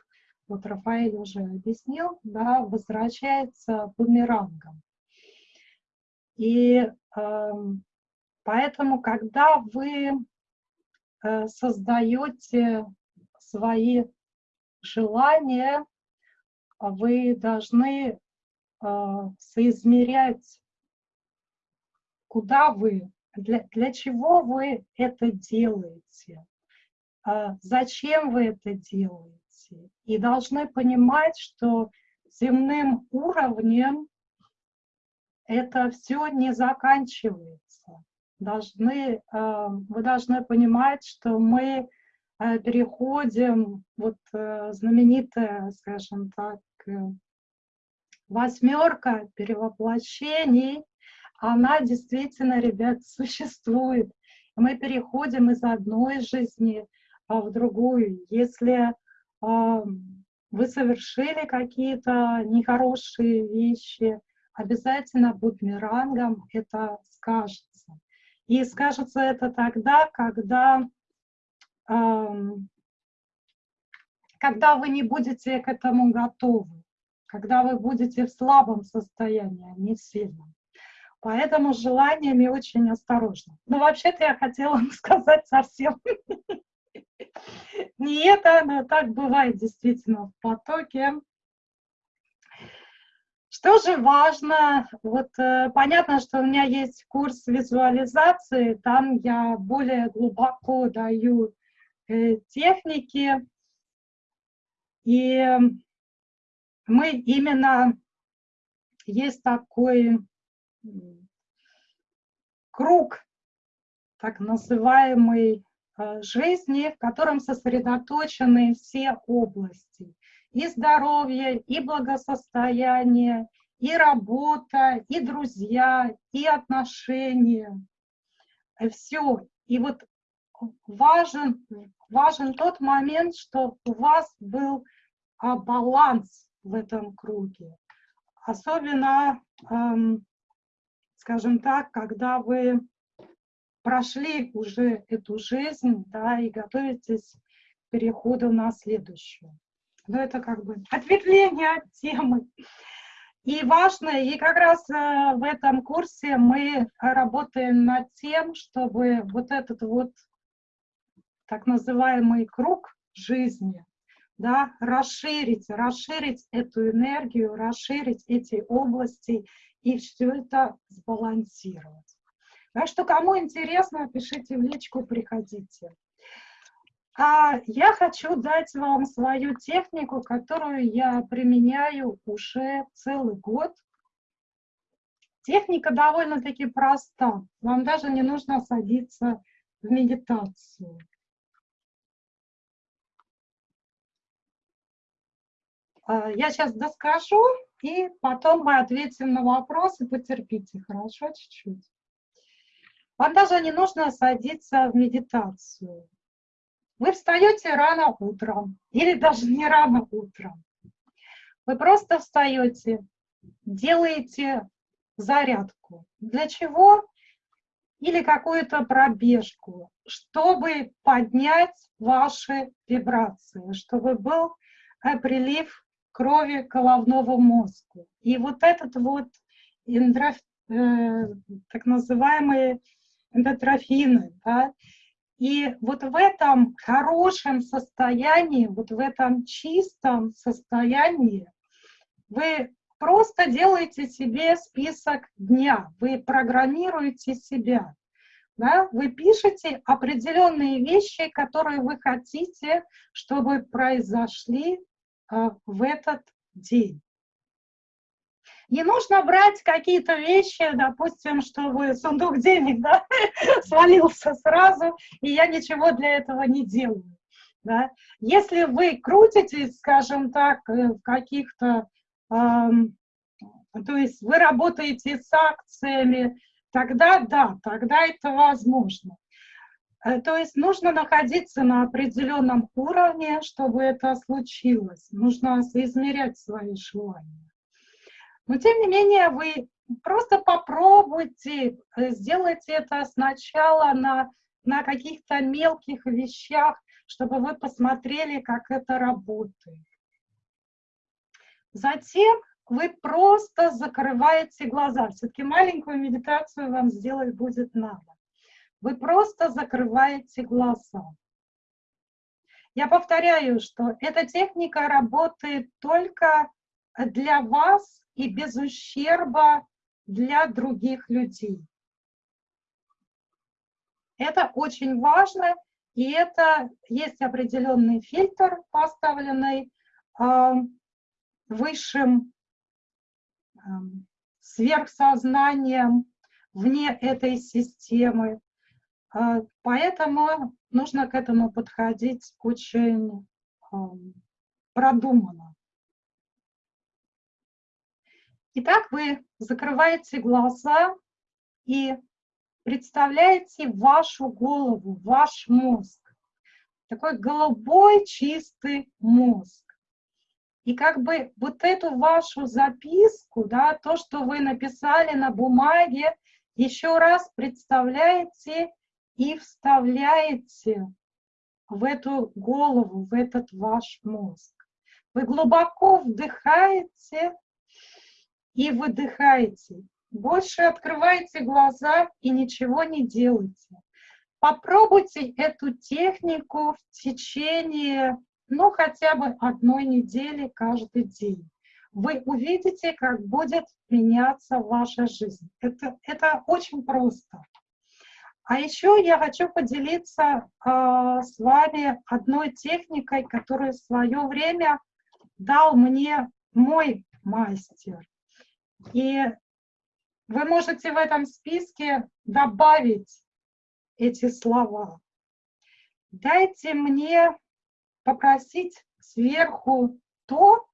вот Рафаэль уже объяснил, да, возвращается бумерангом. И эм, поэтому, когда вы э, создаете свои желания, вы должны э, соизмерять, куда вы, для, для чего вы это делаете, э, зачем вы это делаете. И должны понимать, что земным уровнем это все не заканчивается. Должны, э, вы должны понимать, что мы э, переходим, вот э, знаменитая, скажем так, восьмерка перевоплощений, она действительно, ребят, существует. Мы переходим из одной жизни в другую. Если вы совершили какие-то нехорошие вещи, обязательно бумерангом это скажется. И скажется это тогда, когда, эм, когда вы не будете к этому готовы, когда вы будете в слабом состоянии, а не сильном. Поэтому с желаниями очень осторожно. Но вообще-то я хотела сказать совсем не это, но так бывает действительно в потоке. Что же важно? Вот э, понятно, что у меня есть курс визуализации, там я более глубоко даю э, техники, и мы именно есть такой круг, так называемый Э, жизни, в котором сосредоточены все области. И здоровье, и благосостояние, и работа, и друзья, и отношения. Э, Все. И вот важен, важен тот момент, что у вас был а, баланс в этом круге. Особенно, эм, скажем так, когда вы прошли уже эту жизнь, да, и готовитесь к переходу на следующую. Но это как бы ответвление от темы. И важно, и как раз э, в этом курсе мы работаем над тем, чтобы вот этот вот так называемый круг жизни, да, расширить, расширить эту энергию, расширить эти области и все это сбалансировать. Так что, кому интересно, пишите в личку, приходите. А я хочу дать вам свою технику, которую я применяю уже целый год. Техника довольно-таки проста. Вам даже не нужно садиться в медитацию. А, я сейчас доскажу, и потом мы ответим на вопросы. Потерпите, хорошо, чуть-чуть. Вам даже не нужно садиться в медитацию. Вы встаете рано утром, или даже не рано утром. Вы просто встаете, делаете зарядку. Для чего? Или какую-то пробежку, чтобы поднять ваши вибрации, чтобы был прилив крови к головному мозгу. И вот этот вот эндроф, э, так называемый эндотрофины, да, и вот в этом хорошем состоянии, вот в этом чистом состоянии вы просто делаете себе список дня, вы программируете себя, да? вы пишете определенные вещи, которые вы хотите, чтобы произошли э, в этот день. Не нужно брать какие-то вещи, допустим, чтобы сундук денег да, свалился сразу, и я ничего для этого не делаю. Да. Если вы крутитесь, скажем так, э, в каких-то, эм, то есть вы работаете с акциями, тогда да, тогда это возможно. Э, то есть нужно находиться на определенном уровне, чтобы это случилось. Нужно измерять свои желания. Но тем не менее вы просто попробуйте, э, сделайте это сначала на, на каких-то мелких вещах, чтобы вы посмотрели, как это работает. Затем вы просто закрываете глаза. Все-таки маленькую медитацию вам сделать будет надо. Вы просто закрываете глаза. Я повторяю, что эта техника работает только для вас и без ущерба для других людей. Это очень важно, и это есть определенный фильтр, поставленный э, высшим э, сверхсознанием вне этой системы. Э, поэтому нужно к этому подходить очень э, продуманно. Итак, вы закрываете глаза и представляете вашу голову, ваш мозг. Такой голубой чистый мозг. И как бы вот эту вашу записку, да, то, что вы написали на бумаге, еще раз представляете и вставляете в эту голову, в этот ваш мозг. Вы глубоко вдыхаете и выдыхаете. Больше открывайте глаза и ничего не делайте. Попробуйте эту технику в течение, ну, хотя бы одной недели каждый день. Вы увидите, как будет меняться ваша жизнь. Это, это очень просто. А еще я хочу поделиться э, с вами одной техникой, которую в свое время дал мне мой мастер. И вы можете в этом списке добавить эти слова. Дайте мне попросить сверху то,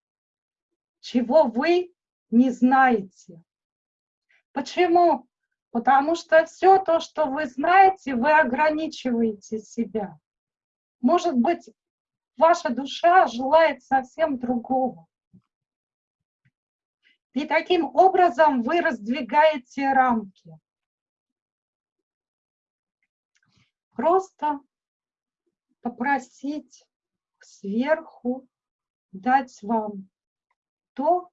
чего вы не знаете. Почему? Потому что все то, что вы знаете, вы ограничиваете себя. Может быть, ваша душа желает совсем другого. И таким образом вы раздвигаете рамки. Просто попросить сверху дать вам то,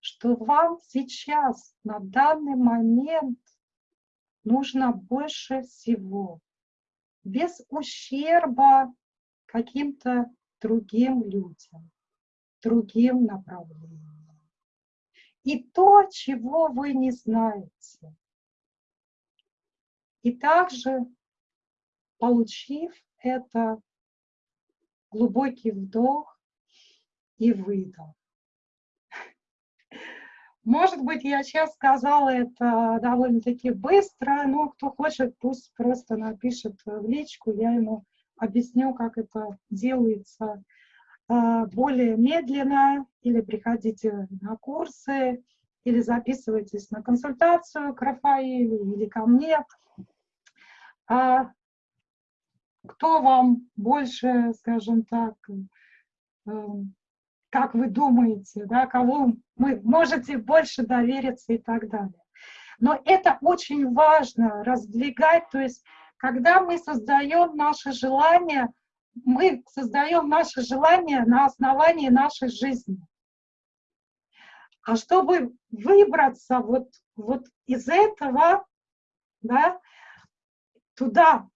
что вам сейчас, на данный момент, нужно больше всего, без ущерба каким-то другим людям, другим направлениям и то, чего вы не знаете. И также, получив это, глубокий вдох и выдох. Может быть, я сейчас сказала это довольно-таки быстро, но кто хочет, пусть просто напишет в личку, я ему объясню, как это делается более медленно, или приходите на курсы, или записывайтесь на консультацию к Рафаилю или ко мне. А кто вам больше, скажем так, э, как вы думаете, да, кого вы можете больше довериться и так далее. Но это очень важно раздвигать, то есть когда мы создаем наши желания, мы создаем наши желания на основании нашей жизни. А чтобы выбраться вот, вот из этого, да, туда,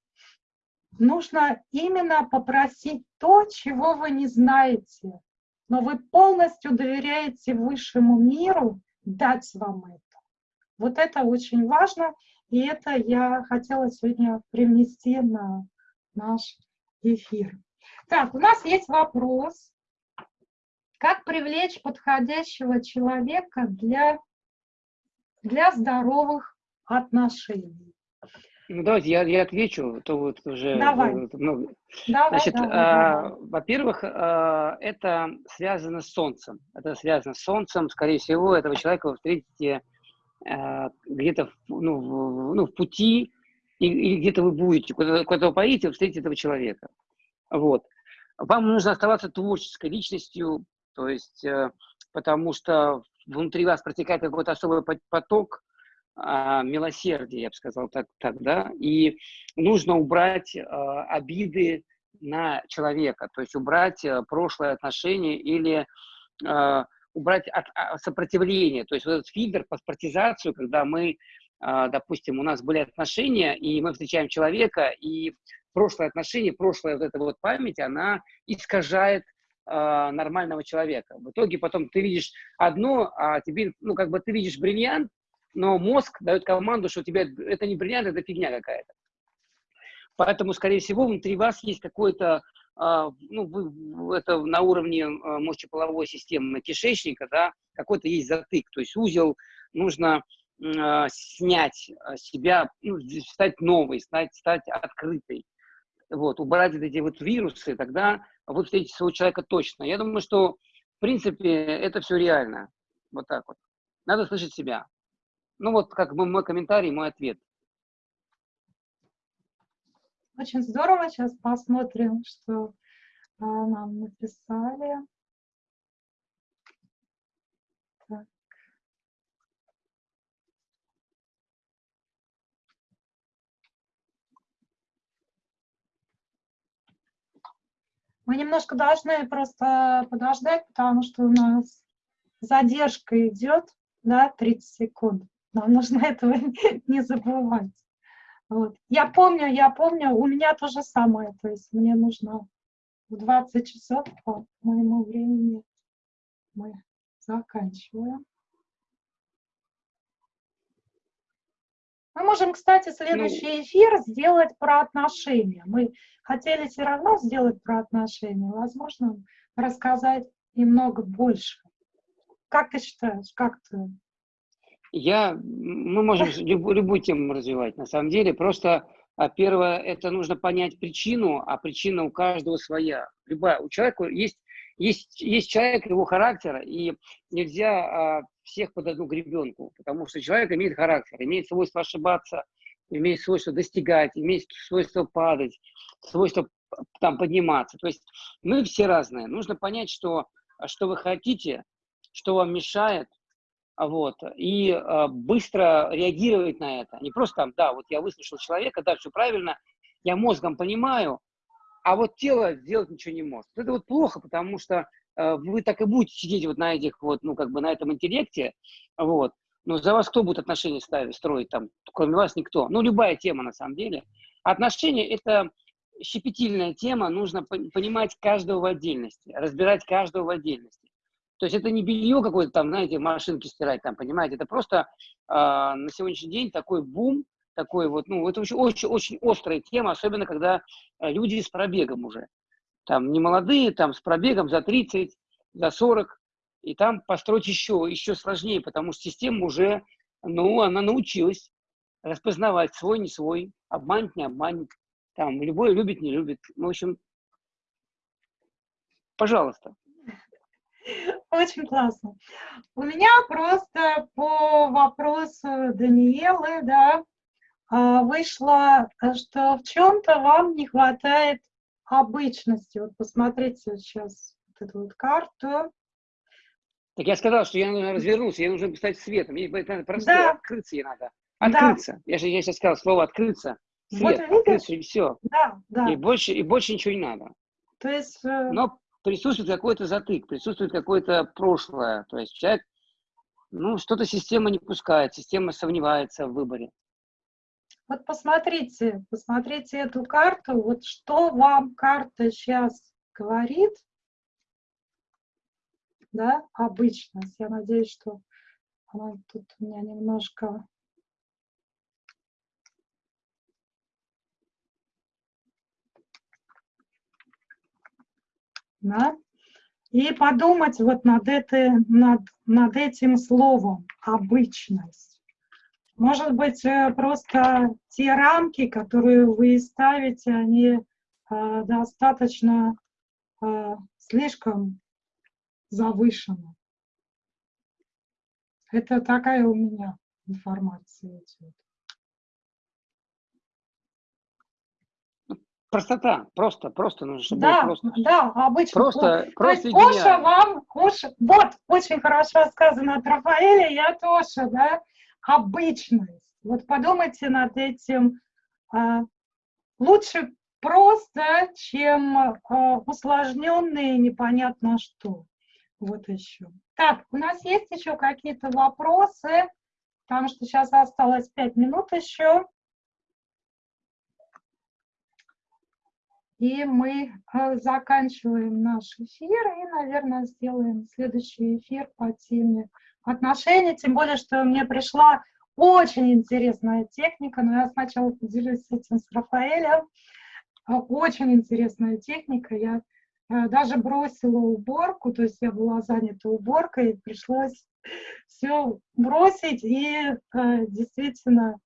нужно именно попросить то, чего вы не знаете, но вы полностью доверяете высшему миру дать вам это. Вот это очень важно, и это я хотела сегодня привнести на наш эфир. Так, у нас есть вопрос. Как привлечь подходящего человека для, для здоровых отношений? Ну, давайте я, я отвечу, то вот уже давай. много. Давай, Значит, давай, а, давай. во-первых, а, это связано с Солнцем. Это связано с Солнцем. Скорее всего, этого человека вы встретите а, где-то ну, в, ну, в пути, или где-то вы будете, куда-то куда поедете, вы встретите этого человека. Вот. Вам нужно оставаться творческой личностью, то есть, э, потому что внутри вас протекает какой-то особый поток а, милосердия, я бы сказал так, так да, и нужно убрать а, обиды на человека, то есть убрать а, прошлое отношение или а, убрать от, от сопротивление, то есть вот этот фильтр, паспортизацию, когда мы, а, допустим, у нас были отношения, и мы встречаем человека, и прошлое отношение, прошлая вот эта вот память, она искажает э, нормального человека. В итоге потом ты видишь одно, а тебе, ну, как бы ты видишь бриллиант, но мозг дает команду, что тебе это не бриллиант, это фигня какая-то. Поэтому, скорее всего, внутри вас есть какой-то, э, ну, вы, это на уровне э, мочеполовой системы кишечника, да, какой-то есть затык, то есть узел нужно э, снять себя, ну, стать новой, стать, стать открытой вот, убрать вот эти вот вирусы, тогда вы встретите своего человека точно. Я думаю, что, в принципе, это все реально. Вот так вот. Надо слышать себя. Ну вот, как бы мой комментарий, мой ответ. Очень здорово. Сейчас посмотрим, что а, нам написали. Мы немножко должны просто подождать, потому что у нас задержка идет, да, 30 секунд. Нам нужно этого не забывать. Вот. Я помню, я помню, у меня то же самое, то есть мне нужно в 20 часов по моему времени мы заканчиваем. Мы можем, кстати, Ну, следующий эфир сделать про отношения. Мы хотели все равно сделать про отношения. Возможно, рассказать немного больше. Как ты считаешь, как ты? Я, мы можем любую, любую тему развивать, на самом деле. Просто а, первое, это нужно понять причину, а причина у каждого своя. Любая, у человека есть, есть, есть человек, его характер, и нельзя а, всех под одну гребенку, потому что человек имеет характер, имеет свойство ошибаться, имеет свойство достигать, имеет свойство падать, свойство там подниматься. То есть мы все разные. Нужно понять, что, что вы хотите, что вам мешает, вот, и э, быстро реагировать на это. Не просто там, да, вот я выслушал человека, да, все правильно, я мозгом понимаю, а вот тело сделать ничего не может. Это вот плохо, потому что вы так и будете сидеть вот на этих вот, ну, как бы на этом интеллекте, вот, но за вас кто будет отношения ставить, строить там, кроме вас никто. Ну, любая тема на самом деле. Отношения – это щепетильная тема, нужно понимать каждого в отдельности, разбирать каждого в отдельности. То есть это не белье какое-то там, знаете, машинки стирать там, понимаете, это просто э, на сегодняшний день такой бум, такой вот, ну, это очень, очень, очень острая тема, особенно когда э, люди с пробегом уже. Там не молодые, там с пробегом за 30, за 40, и там построить еще, еще сложнее, потому что система уже, ну, она научилась распознавать свой, не свой, обманет, не обманет, там, любой любит, не любит. Ну, в общем, пожалуйста. Очень классно. У меня просто по вопросу Даниэлы, да, а, вышло, что в чем-то вам не хватает обычности. Вот посмотрите сейчас вот эту вот карту. Так я сказал, что я нужно развернуться, я нужно стать светом. Мне это простое, да. открыться ей надо. Открыться. Да. Я же я сейчас сказал слово открыться. Свет, вот открыться, и все. Да, да. И больше, и больше ничего не надо. То есть... Э, Но присутствует какой-то затык, присутствует какое-то прошлое. То есть человек, ну, что-то система не пускает, система сомневается в выборе. Вот посмотрите, посмотрите эту карту, вот что вам карта сейчас говорит, да, обычность. Я надеюсь, что она тут у меня немножко да, и подумать вот над, это, над, над этим словом «обычность». Может быть, э, просто те рамки, которые вы ставите, они э, достаточно э, слишком завышены. Это такая у меня информация идет. Простота, просто, просто нужно, чтобы да, просто. Да, обычно. Просто, вот. просто То есть Оша вам, Оша, вот, очень хорошо сказано от Рафаэля, я тоже, да, обычность. Вот подумайте над этим. А, лучше просто, чем а, усложненные непонятно что. Вот еще. Так у нас есть еще какие-то вопросы, потому что сейчас осталось пять минут еще. И мы э, заканчиваем наш эфир и, наверное, сделаем следующий эфир по теме отношений. Тем более, что мне пришла очень интересная техника, но я сначала поделюсь этим с Рафаэлем. Э, очень интересная техника. Я э, даже бросила уборку, то есть я была занята уборкой, пришлось все бросить и действительно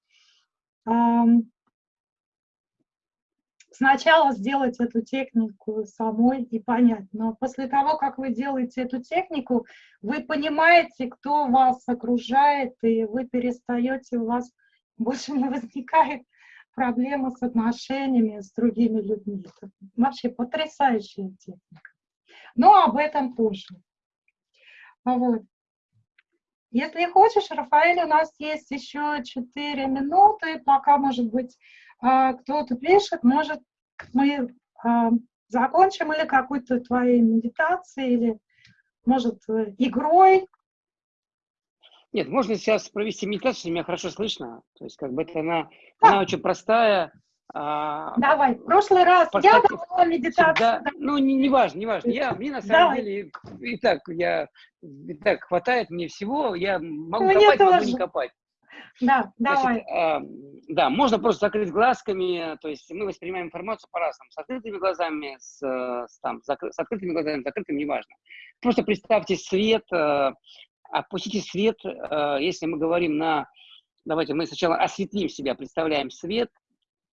сначала сделать эту технику самой и понять. Но после того, как вы делаете эту технику, вы понимаете, кто вас окружает, и вы перестаете, у вас больше не возникает проблемы с отношениями с другими людьми. Это вообще потрясающая техника. Но об этом позже. Вот. Если хочешь, Рафаэль, у нас есть еще 4 минуты, пока, может быть, а, кто-то пишет, может, мы а, закончим или какой-то твоей медитацией, или, может, э, игрой. Нет, можно сейчас провести медитацию, меня хорошо слышно. То есть, как бы это она, да. она очень простая. А, Давай, в прошлый раз я давала медитацию. Всегда, ну, не, не важно, не важно. Я, мне на самом Давай. деле и так, я, и так хватает мне всего, я могу мне копать, тоже. могу не копать. Да, давай. Значит, э, да, можно просто закрыть глазками, то есть мы воспринимаем информацию по-разному, с открытыми глазами, с, с, там, с открытыми глазами, с закрытыми, неважно. Просто представьте свет, э, опустите свет, э, если мы говорим на... Давайте мы сначала осветлим себя, представляем свет,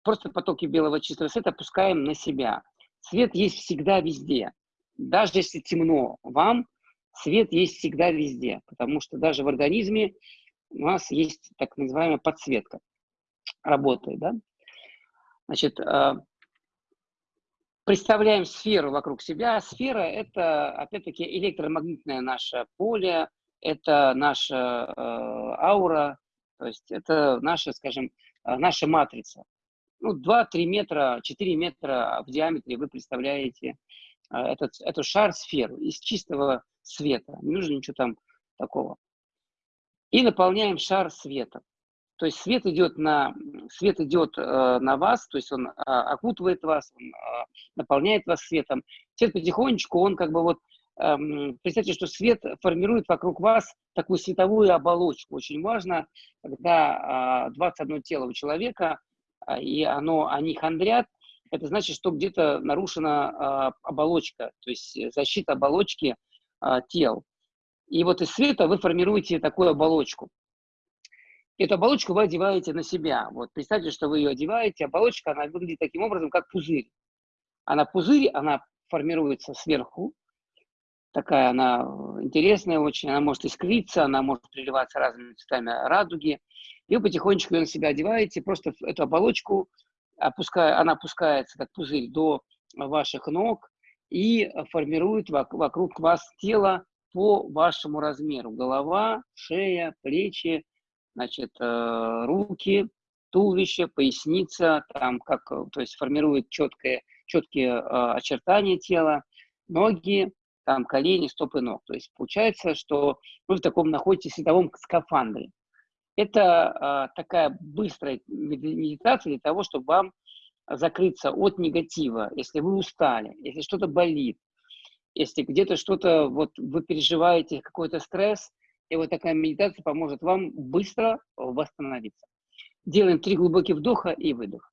просто потоки белого чистого света опускаем на себя. Свет есть всегда везде. Даже если темно вам, свет есть всегда везде, потому что даже в организме у нас есть так называемая подсветка, работает, да? Значит, э, представляем сферу вокруг себя. Сфера – это, опять-таки, электромагнитное наше поле, это наша э, аура, то есть это наша, скажем, э, наша матрица. Ну, 2-3 метра, 4 метра в диаметре вы представляете этот, эту шар-сферу из чистого света. Не нужно ничего там такого и наполняем шар светом. То есть свет идет на, свет идет э, на вас, то есть он э, окутывает вас, он э, наполняет вас светом. Свет потихонечку, он как бы вот, э, представьте, что свет формирует вокруг вас такую световую оболочку. Очень важно, когда э, 21 тело у человека, э, и оно, они хандрят, это значит, что где-то нарушена э, оболочка, то есть защита оболочки э, тел. И вот из света вы формируете такую оболочку. Эту оболочку вы одеваете на себя. Вот представьте, что вы ее одеваете. Оболочка, она выглядит таким образом, как пузырь. Она пузырь, она формируется сверху. Такая она интересная очень. Она может искриться, она может переливаться разными цветами радуги. И вы потихонечку ее на себя одеваете. Просто эту оболочку, опуская, она опускается, как пузырь, до ваших ног и формирует вокруг вас тело, по вашему размеру. Голова, шея, плечи, значит, э, руки, туловище, поясница, там как, то есть формирует четкое, четкие э, очертания тела, ноги, там колени, стопы ног. То есть получается, что вы в таком находитесь в световом скафандре. Это э, такая быстрая медитация для того, чтобы вам закрыться от негатива, если вы устали, если что-то болит, если где-то что-то, вот вы переживаете какой-то стресс, и вот такая медитация поможет вам быстро восстановиться. Делаем три глубоких вдоха и выдох.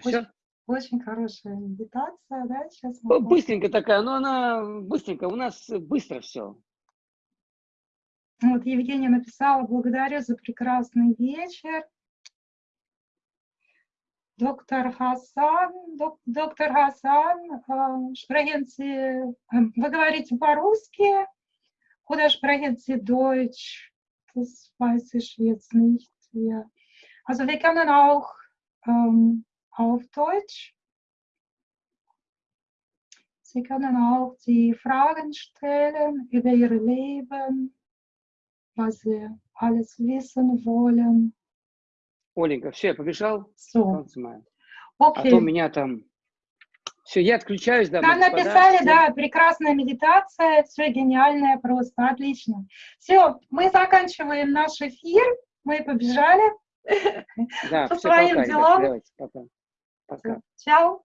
Что, все? Очень, очень хорошая медитация, да? Сейчас мы быстренько такая, но она быстренько, у нас быстро все. Вот Евгения написала, благодарю за прекрасный вечер. Доктор Хасан, док, доктор Хасан, э, sprechen вы говорите по-русски, sprechen Sie Deutsch? Das weiß ich jetzt nicht. wir, also wir können auch ähm, auf Deutsch, Sie können auch die Fragen stellen über ihr Leben, was Sie alles wissen wollen. Оленька, все, я побежал. So, Солнце мое. А то okay. меня там... Все, я отключаюсь, дамы Нам господа. написали, Всем- да, прекрасная медитация, все гениальное просто, отлично. Все, мы заканчиваем наш эфир, мы побежали. Да, по все, своим пока, ребят, делам. давайте, пока. Пока. Чао.